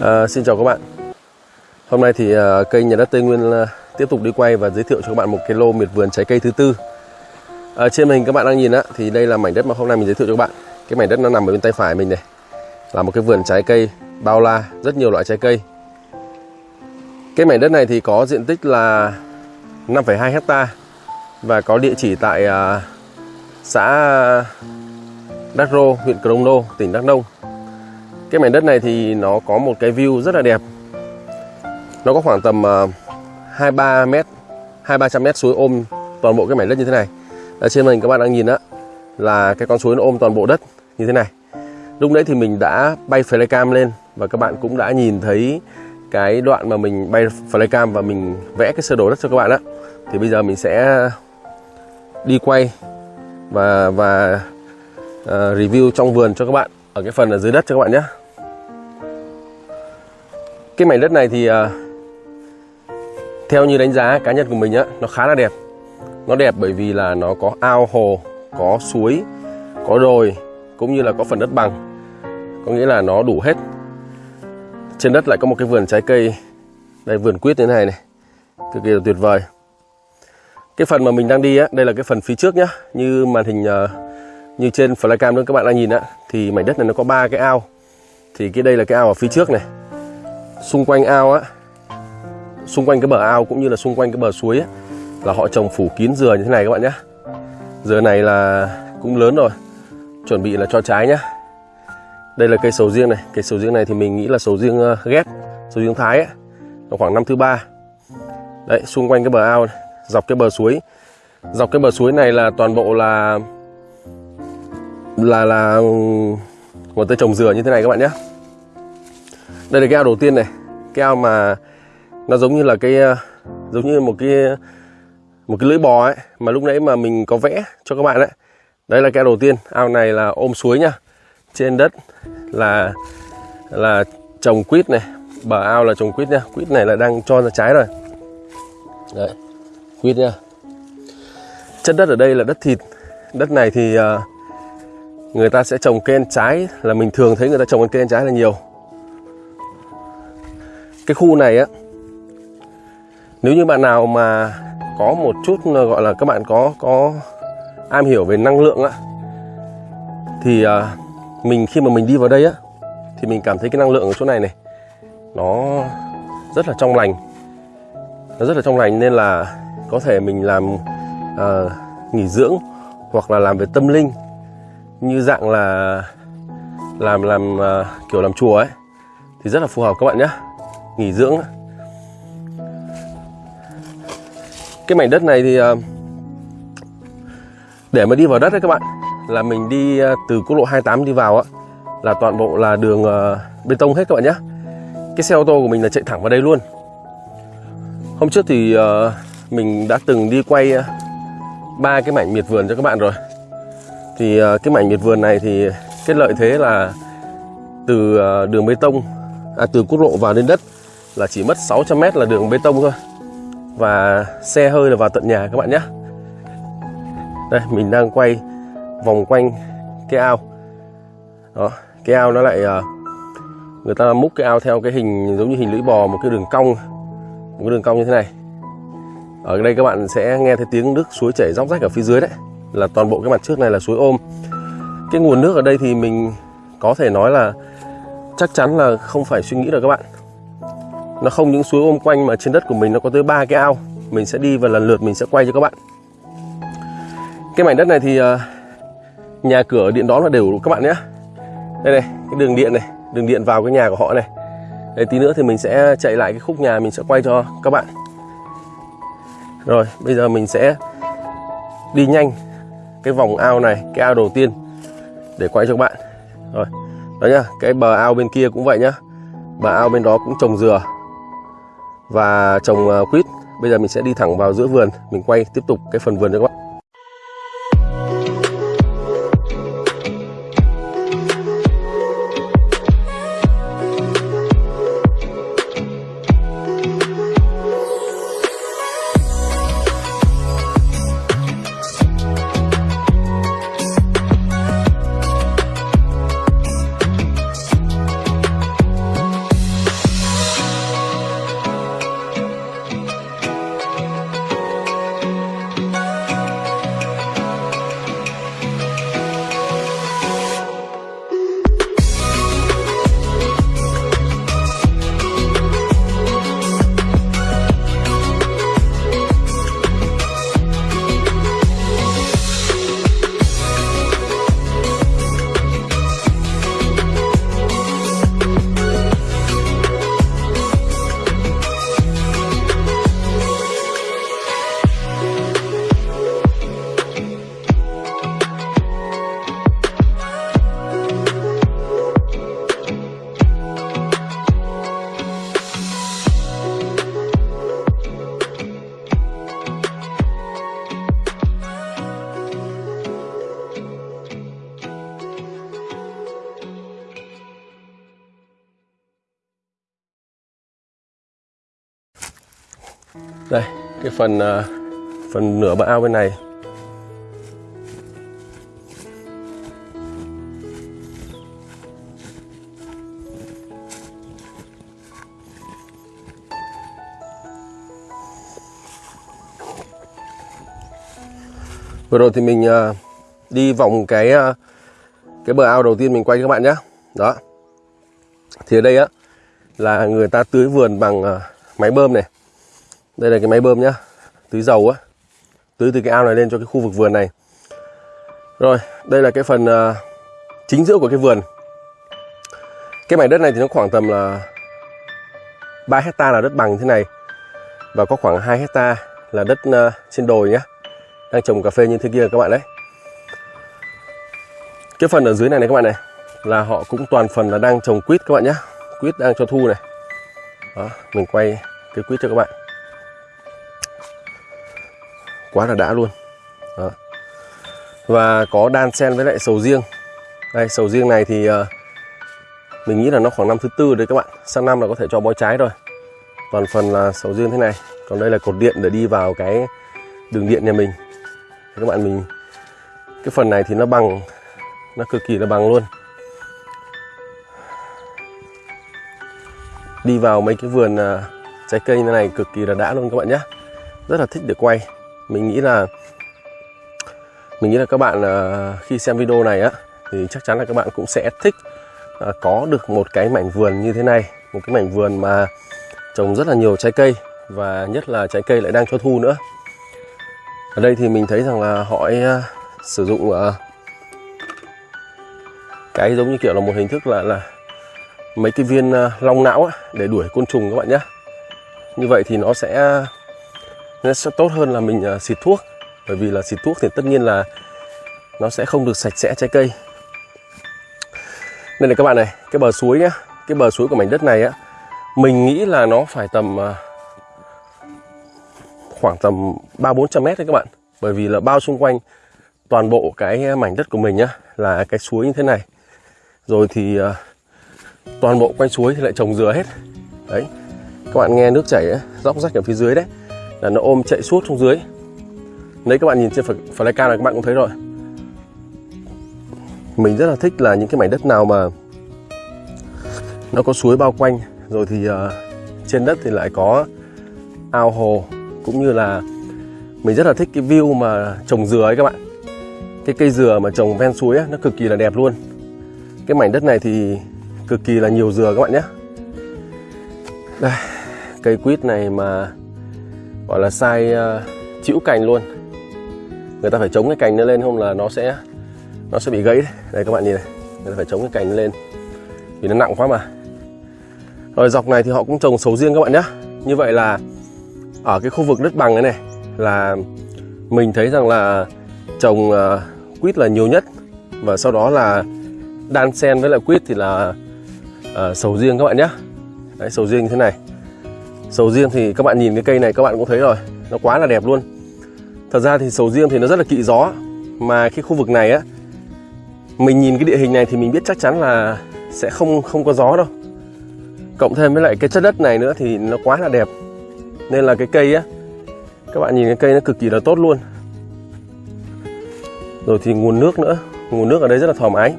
À, xin chào các bạn. Hôm nay thì à, kênh Nhà đất Tây Nguyên à, tiếp tục đi quay và giới thiệu cho các bạn một cái lô miệt vườn trái cây thứ tư. À, Trên màn hình các bạn đang nhìn á thì đây là mảnh đất mà hôm nay mình giới thiệu cho các bạn. Cái mảnh đất nó nằm ở bên tay phải mình này. Là một cái vườn trái cây bao la, rất nhiều loại trái cây. Cái mảnh đất này thì có diện tích là 5,2 hecta Và có địa chỉ tại à, xã Đắc Rô, huyện Crono, tỉnh Đắk Nông cái mảnh đất này thì nó có một cái view rất là đẹp. Nó có khoảng tầm à, uh, 23 mét 2300 mét suối ôm toàn bộ cái mảnh đất như thế này. Ở trên mình các bạn đang nhìn đó là cái con suối nó ôm toàn bộ đất như thế này. Lúc nãy thì mình đã bay flycam lên và các bạn cũng đã nhìn thấy cái đoạn mà mình bay flycam và mình vẽ cái sơ đồ đất cho các bạn đó. thì bây giờ mình sẽ đi quay và và uh, review trong vườn cho các bạn ở cái phần ở dưới đất cho các bạn nhé. Cái mảnh đất này thì uh, theo như đánh giá cá nhân của mình á nó khá là đẹp. Nó đẹp bởi vì là nó có ao hồ có suối có đồi cũng như là có phần đất bằng. Có nghĩa là nó đủ hết. Trên đất lại có một cái vườn trái cây. Đây vườn quýt như thế này này. Cực kỳ là tuyệt vời. Cái phần mà mình đang đi á đây là cái phần phía trước nhá như màn hình uh, như trên flycam nữa các bạn đang nhìn á thì mảnh đất này nó có ba cái ao. Thì cái đây là cái ao ở phía trước này. Xung quanh ao á xung quanh cái bờ ao cũng như là xung quanh cái bờ suối á, là họ trồng phủ kín dừa như thế này các bạn nhé. Dừa này là cũng lớn rồi chuẩn bị là cho trái nhá đây là cây sầu riêng này. Cây sầu riêng này thì mình nghĩ là sầu riêng ờ, ghép sầu riêng thái ấy nó khoảng năm thứ ba. Đấy xung quanh cái bờ ao này, dọc cái bờ suối. Dọc cái bờ suối này là toàn bộ là là là một ta trồng dừa như thế này các bạn nhé. Đây là cái ao đầu tiên này. Cái ao mà nó giống như là cái ờ, giống như một cái một cái lưỡi bò ấy mà lúc nãy mà mình có vẽ cho các bạn đấy đây là cái ao đầu tiên. Ao này là ôm suối nhá. Trên đất là là trồng quýt này. Bờ ao là trồng quýt nhá. Quýt này là đang cho ra trái rồi. Đấy quýt nhá. Chất đất ở đây là đất thịt. Đất này thì uh, người ta sẽ trồng cây ăn trái là mình thường thấy người ta trồng cây ăn trái là nhiều. Cái khu này á nếu như bạn nào mà có một chút gọi là các bạn có có am hiểu về năng lượng á thì à, mình khi mà mình đi vào đây á thì mình cảm thấy cái năng lượng ở chỗ này này nó rất là trong lành. Nó rất là trong lành nên là có thể mình làm à, nghỉ dưỡng hoặc là làm về tâm linh như dạng là làm làm uh, kiểu làm chùa ấy thì rất là phù hợp các bạn nhé nghỉ dưỡng cái mảnh đất này thì uh, để mà đi vào đất đấy các bạn là mình đi uh, từ quốc lộ 28 đi vào á là toàn bộ là đường uh, bê tông hết các bạn nhé cái xe ô tô của mình là chạy thẳng vào đây luôn. Hôm trước thì uh, mình đã từng đi quay ba uh, cái mảnh miệt vườn cho các bạn rồi thì ờ, cái mảnh miệt vườn này thì cái lợi thế là từ ờ, đường bê tông à, từ quốc lộ vào đến đất là chỉ mất 600 mét là đường bê tông thôi. Và xe hơi là vào tận nhà các bạn nhé. Đây mình đang quay vòng quanh cái ao. Đó cái ao nó lại ờ, người ta múc cái ao theo cái hình giống như hình lưỡi bò một cái đường cong một cái đường cong như thế này. Ở đây các bạn sẽ nghe thấy tiếng nước suối chảy róc rách ở phía dưới đấy là toàn bộ cái mặt trước này là suối ôm. Cái nguồn nước ở đây thì mình có thể nói là chắc chắn là không phải suy nghĩ được các bạn. Nó không những suối ôm quanh mà trên đất của mình nó có tới ba cái ao. Mình sẽ đi và lần lượt mình sẽ quay cho các bạn. Cái mảnh đất này thì à, nhà cửa điện đón là đều các bạn nhé. Đây này, cái đường điện này, đường điện vào cái nhà của họ này. Đây tí nữa thì mình sẽ chạy lại cái khúc nhà mình sẽ quay cho các bạn. Rồi, bây giờ mình sẽ đi nhanh cái vòng ao này, cái ao đầu tiên để quay cho các bạn. Rồi, đó nhá, cái bờ ao bên kia cũng vậy nhá. Bờ ao bên đó cũng trồng dừa và trồng ờ, quýt. Bây giờ mình sẽ đi thẳng vào giữa vườn, mình quay tiếp tục cái phần vườn cho các bạn. Đây, cái phần à, phần nửa bờ ao bên này. Vừa rồi thì mình à, đi vòng cái à, cái bờ ao đầu tiên mình quay các bạn nhé đó. Thì ở đây á, là người ta tưới vườn bằng máy bơm này đây là cái máy bơm nhá. Tưới dầu á. Tưới từ cái ao này lên cho cái khu vực vườn này. Rồi đây là cái phần uh, chính giữa của cái vườn. Cái mảnh đất này thì nó khoảng tầm là 3 hecta là đất bằng thế này. Và có khoảng 2 hecta là đất uh, trên đồi nhá. Đang trồng cà phê như thế kia các bạn đấy. Cái phần ở dưới này này các bạn này là họ cũng toàn phần là đang trồng quýt các bạn nhé quýt đang cho thu này. Đó mình quay cái quýt cho các bạn quá là đã luôn. Đó. và có đan sen với lại sầu riêng. Đây sầu riêng này thì uh, mình nghĩ là nó khoảng năm thứ tư đấy các bạn. Sang năm là có thể cho bói trái rồi. Toàn phần là sầu riêng thế này. Còn đây là cột điện để đi vào cái đường điện nhà mình. Các bạn mình cái phần này thì nó bằng nó cực kỳ là bằng luôn. Đi vào mấy cái vườn uh, trái cây như này cực kỳ là đã luôn các bạn nhé rất là thích để quay mình nghĩ là, mình nghĩ là các bạn à, khi xem video này á, thì chắc chắn là các bạn cũng sẽ thích à, có được một cái mảnh vườn như thế này. Một cái mảnh vườn mà trồng rất là nhiều trái cây và nhất là trái cây lại đang cho thu nữa. Ở đây thì mình thấy rằng là họ à, sử dụng cái giống như kiểu là một hình thức là là mấy cái viên long não để đuổi côn trùng các bạn nhé như vậy thì nó sẽ nó sẽ tốt hơn là mình à, xịt thuốc. Bởi vì là xịt thuốc thì tất nhiên là nó sẽ không được sạch sẽ trái cây. Nên là các bạn này cái bờ suối nhá cái bờ suối của mảnh đất này á mình nghĩ là nó phải tầm à, khoảng tầm ba bốn trăm mét đấy các bạn. Bởi vì là bao xung quanh toàn bộ cái mảnh đất của mình nhá là cái suối như thế này. Rồi thì à, toàn bộ quanh suối thì lại trồng dừa hết. Đấy các bạn nghe nước chảy ấy, róc rách ở phía dưới đấy là nó ôm chạy suốt xuống dưới. Đấy các bạn nhìn trên flycam này các bạn cũng thấy rồi. Mình rất là thích là những cái mảnh đất nào mà nó có suối bao quanh. Rồi thì uh, trên đất thì lại có ao hồ cũng như là mình rất là thích cái view mà trồng dừa ấy các bạn. Cái cây dừa mà trồng ven suối ấy, nó cực kỳ là đẹp luôn. Cái mảnh đất này thì cực kỳ là nhiều dừa các bạn nhé. Đây cây quýt này mà gọi là sai uh, ờ, chịu cành luôn. Người ta phải chống cái cành nó lên không là nó sẽ nó sẽ bị gãy. Đấy. đây các bạn nhìn này. Người ta phải chống cái cành nó lên. Vì nó nặng quá mà. Rồi dọc này thì họ cũng trồng sầu riêng các bạn nhé. Như vậy là ở cái khu vực đất bằng này này là mình thấy rằng là trồng uh, quýt là nhiều nhất. Và sau đó là đan sen với lại quýt thì là uh, sầu riêng các bạn nhé. Đấy, sầu riêng như thế này sầu riêng thì các bạn nhìn cái cây này các bạn cũng thấy rồi, nó quá là đẹp luôn. Thật ra thì sầu riêng thì nó rất là kỵ gió, mà cái khu vực này á, mình nhìn cái địa hình này thì mình biết chắc chắn là sẽ không không có gió đâu. Cộng thêm với lại cái chất đất này nữa thì nó quá là đẹp. Nên là cái cây á, các bạn nhìn cái cây nó cực kỳ là tốt luôn. Rồi thì nguồn nước nữa, nguồn nước ở đây rất là thoải mái.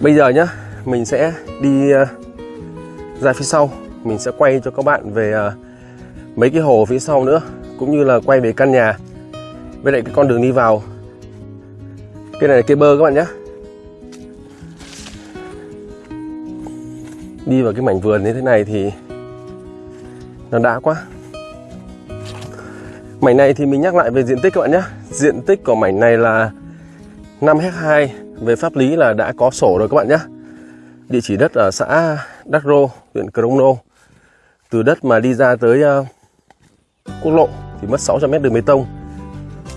Bây giờ nhá, mình sẽ đi ờ, ra phía sau mình sẽ quay cho các bạn về ờ, mấy cái hồ phía sau nữa, cũng như là quay về căn nhà. Với lại cái con đường đi vào. Cái này là cây bơ các bạn nhé. Đi vào cái mảnh vườn như thế này thì nó đã quá. Mảnh này thì mình nhắc lại về diện tích các bạn nhé. Diện tích của mảnh này là 5 hectare về pháp lý là đã có sổ rồi các bạn nhé. Địa chỉ đất ở xã Đắc Rô, huyện Crono từ đất mà đi ra tới uh, quốc lộ thì mất 600 mét đường bê tông.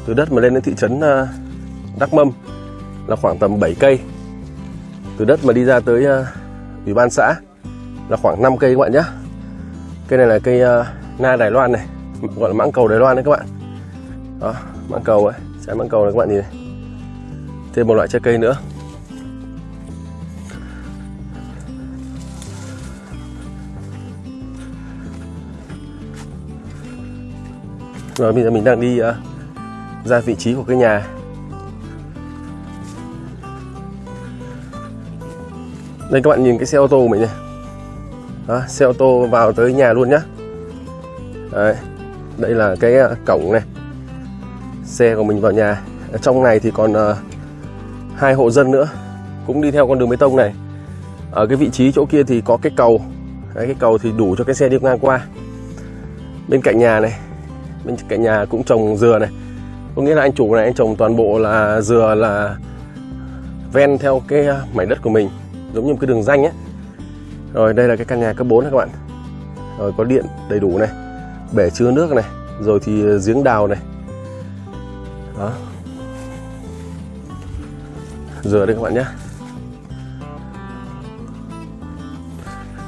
Từ đất mà lên đến thị trấn ờ, uh, Đắc Mâm là khoảng tầm 7 cây. Từ đất mà đi ra tới uh, ủy ban xã là khoảng 5 cây các bạn nhé cây này là cây uh, na Đài Loan này gọi là mãng cầu Đài Loan đấy các bạn. Đó mãng cầu ấy trái mãng cầu này các bạn nhìn này. Thêm một loại trái cây nữa. Rồi bây giờ mình đang đi uh, ra vị trí của cái nhà. Đây các bạn nhìn cái xe ô tô của mình này. Đó, xe ô tô vào tới nhà luôn nhá. Đấy, đây là cái uh, cổng này. Xe của mình vào nhà. Ở trong này thì còn uh, hai hộ dân nữa cũng đi theo con đường bê tông này. Ở cái vị trí chỗ kia thì có cái cầu. Đấy, cái cầu thì đủ cho cái xe đi ngang qua. Bên cạnh nhà này bên cạnh nhà cũng trồng dừa này. Có nghĩa là anh chủ này anh trồng toàn bộ là dừa là ven theo cái à, mảnh đất của mình, giống như một cái đường danh ấy. Rồi đây là cái căn nhà cấp 4 này các bạn. Rồi có điện đầy đủ này, bể chứa nước này, rồi thì giếng đào này. Đó. Dừa đây các bạn nhé.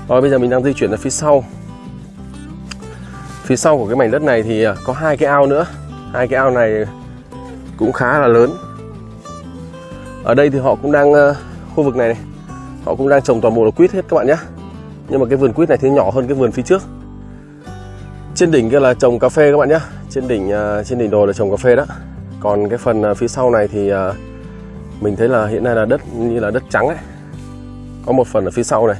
Rồi bây giờ mình đang di chuyển ra phía sau phía sau của cái mảnh đất này thì à, có hai cái ao nữa. Hai cái ao này cũng khá là lớn. Ở đây thì họ cũng đang ờ, khu vực này, này họ cũng đang trồng toàn bộ là quýt hết các bạn nhé. Nhưng mà cái vườn quýt này thì nhỏ hơn cái vườn phía trước. Trên đỉnh kia là trồng cà phê các bạn nhé. Trên đỉnh ờ, trên đỉnh đồi là trồng cà phê đó. Còn cái phần ờ, phía sau này thì mình thấy là hiện nay là đất như là đất trắng ấy. Có một phần ở phía sau này.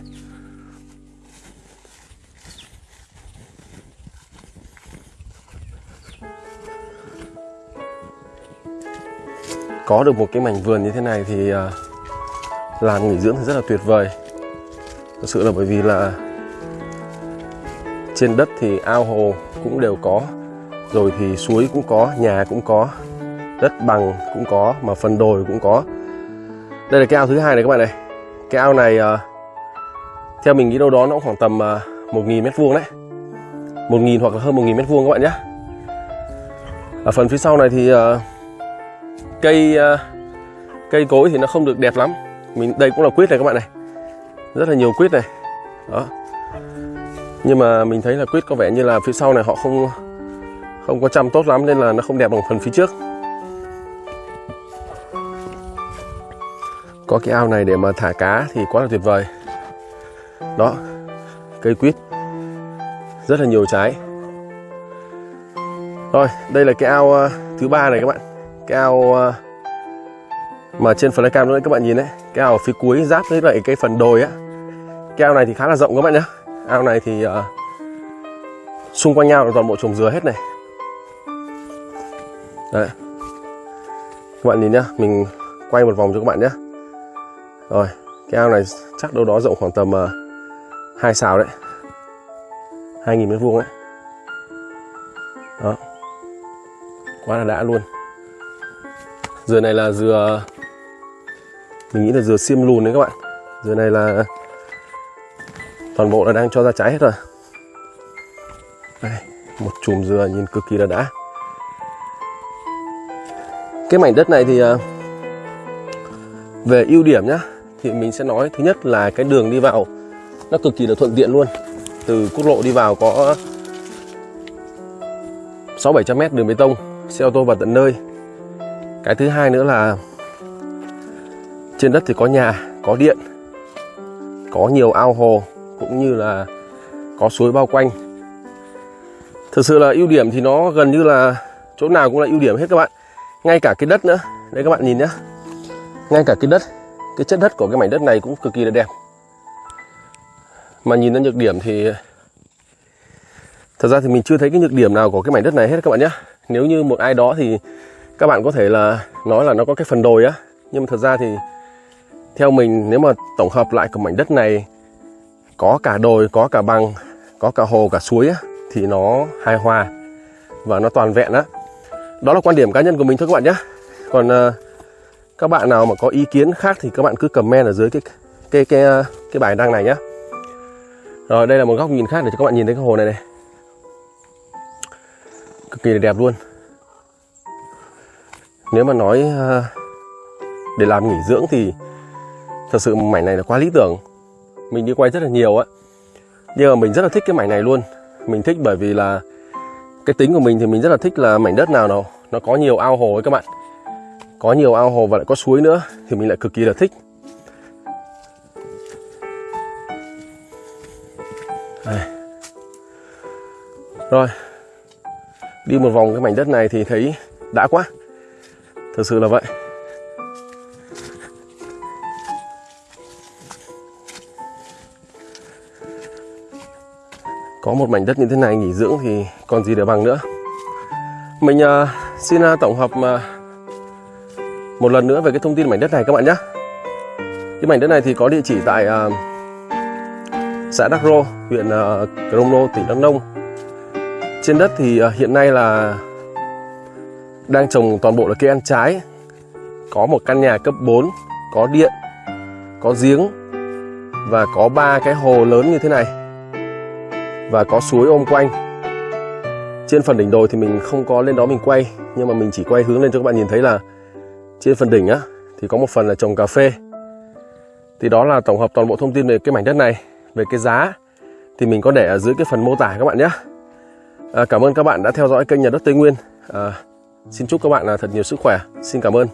Có được một cái mảnh vườn như thế này thì ờ, làm nghỉ dưỡng thì rất là tuyệt vời. Thực sự là bởi vì là trên đất thì ao hồ cũng đều có rồi thì suối cũng có nhà cũng có đất bằng cũng có mà phần đồi cũng có. Đây là cái ao thứ hai này các bạn này. Cái ao này ờ, theo mình nghĩ đâu đó nó khoảng tầm ờ, một nghìn mét vuông đấy. 1.000 hoặc là hơn 1.000 mét vuông các bạn nhé. Ở phần phía sau này thì uh, cây ờ, cây cối thì nó không được đẹp lắm. Mình, đây cũng là quýt này các bạn này. Rất là nhiều quýt này. Đó. Nhưng mà mình thấy là quýt có vẻ như là phía sau này họ không không có chăm tốt lắm nên là nó không đẹp bằng phần phía trước. Có cái ao này để mà thả cá thì quá là tuyệt vời. Đó, cây quýt. Rất là nhiều trái. Rồi, đây là cái ao ờ, thứ ba này các bạn cái ao ờ, mà trên flycam nữa các bạn nhìn đấy cái ao phía cuối giáp với lại cái phần đồi á. Cái ao này thì khá là rộng các bạn nhé ao này thì uh, xung quanh nhau là toàn bộ trồng dừa hết này. Đấy. Các bạn nhìn nhá mình quay một vòng cho các bạn nhé rồi cái ao này chắc đâu đó rộng khoảng tầm uh, xào đấy. 2.000 mét vuông đấy. Đó. Quá là đã luôn dừa này là dừa mình nghĩ là dừa xiêm lùn đấy các bạn. Dừa này là toàn bộ là đang cho ra trái hết rồi. Đây, một chùm dừa nhìn cực kỳ là đã. Cái mảnh đất này thì à, về ưu điểm nhá thì mình sẽ nói thứ nhất là cái đường đi vào nó cực kỳ là thuận tiện luôn. Từ quốc lộ đi vào có 6 700 mét đường bê tông xe ô tô vào tận nơi cái thứ hai nữa là trên đất thì có nhà, có điện, có nhiều ao hồ, cũng như là có suối bao quanh. Thực sự là ưu điểm thì nó gần như là chỗ nào cũng là ưu điểm hết các bạn. Ngay cả cái đất nữa. Đây các bạn nhìn nhé ngay cả cái đất, cái chất đất của cái mảnh đất này cũng cực kỳ là đẹp. Mà nhìn đến nhược điểm thì thật ra thì mình chưa thấy cái nhược điểm nào của cái mảnh đất này hết các bạn nhé nếu như một ai đó thì các bạn có thể là nói là nó có cái phần đồi á nhưng mà thật ra thì theo mình nếu mà tổng hợp lại của mảnh đất này có cả đồi có cả bằng có cả hồ cả suối á thì nó hài hòa và nó toàn vẹn á. Đó là quan điểm cá nhân của mình thôi các bạn nhé. Còn uh, các bạn nào mà có ý kiến khác thì các bạn cứ comment ở dưới cái cái cái cái, cái bài đăng này nhé. Rồi đây là một góc nhìn khác để cho các bạn nhìn thấy cái hồ này này. Cực kỳ đẹp luôn nếu mà nói ờ, để làm nghỉ dưỡng thì thật sự mảnh này là quá lý tưởng. Mình đi quay rất là nhiều á. Nhưng mà mình rất là thích cái mảnh này luôn. Mình thích bởi vì là cái tính của mình thì mình rất là thích là mảnh đất nào nó nó có nhiều ao hồ ấy các bạn. Có nhiều ao hồ và lại có suối nữa thì mình lại cực kỳ là thích. Đây. rồi. Đi một vòng cái mảnh đất này thì thấy đã quá thật sự là vậy. Có một mảnh đất như thế này nghỉ dưỡng thì còn gì để bằng nữa. Mình uh, xin uh, tổng hợp uh, một lần nữa về cái thông tin mảnh đất này các bạn nhé. Cái mảnh đất này thì có địa chỉ tại uh, xã Đắc Rô huyện uh, Crono tỉnh Đắk Nông. Trên đất thì uh, hiện nay là đang trồng toàn bộ là cây ăn trái. Có một căn nhà cấp 4 có điện có giếng và có ba cái hồ lớn như thế này và có suối ôm quanh. Trên phần đỉnh đồi thì mình không có lên đó mình quay nhưng mà mình chỉ quay hướng lên cho các bạn nhìn thấy là trên phần đỉnh á thì có một phần là trồng cà phê. Thì đó là tổng hợp toàn bộ thông tin về cái mảnh đất này về cái giá. Thì mình có để ở dưới cái phần mô tả các bạn nhé. À, cảm ơn các bạn đã theo dõi kênh nhà đất Tây Nguyên. À, Xin chúc các bạn là thật nhiều sức khỏe. Xin cảm ơn.